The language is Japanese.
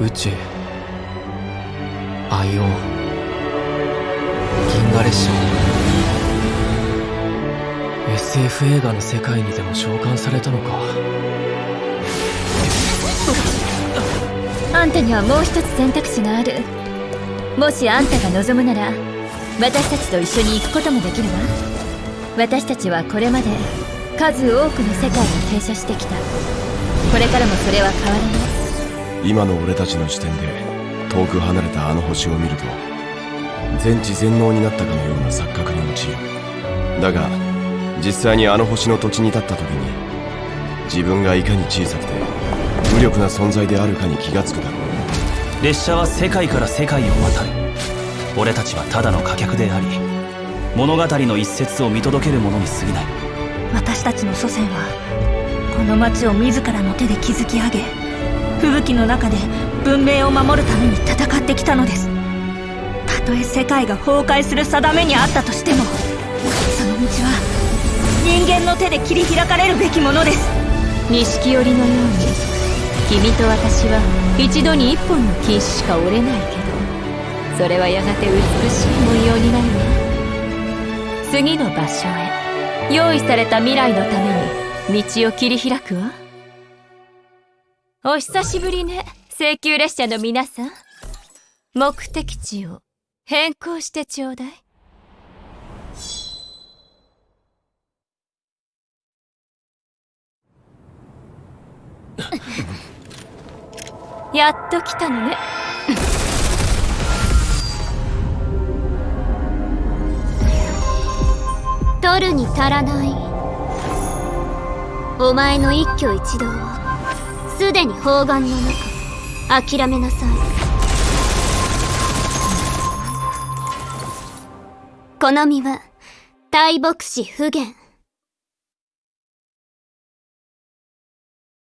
宇宙。アイオン。銀河列車。SF 映画の世界にでも召喚されたのか。あんたにはもう一つ選択肢がある。もしあんたが望むなら私たちと一緒に行くこともできるわ。私たちはこれまで数多くの世界に停車してきた。これからもそれは変わらない。今の俺たちの視点で遠く離れたあの星を見ると全知全能になったかのような錯覚に陥る。だが実際にあの星の土地に立った時に自分がいかに小さくて無力な存在であるかに気がつくだろう。列車は世界から世界を渡る。俺たちはただの貨客であり物語の一節を見届ける者に過ぎない。私たちの祖先はこの町を自らの手で築き上げ吹雪の中で文明を守るために戦ってきたのです。たとえ世界が崩壊する定めにあったとしてもその道は人間の手で切り開かれるべきものです。錦織のように君と私は一度に一本の金糸しか折れないけどそれはやがて美しい文様になるわ次の場所へ用意された未来のために道を切り開くわ。お久しぶりね請求列車の皆さん。目的地を変更してちょうだい。やっと来たのね。取るに足らない。お前の一挙一動を。すでに砲丸の中諦めなさい。この身は大牧師不言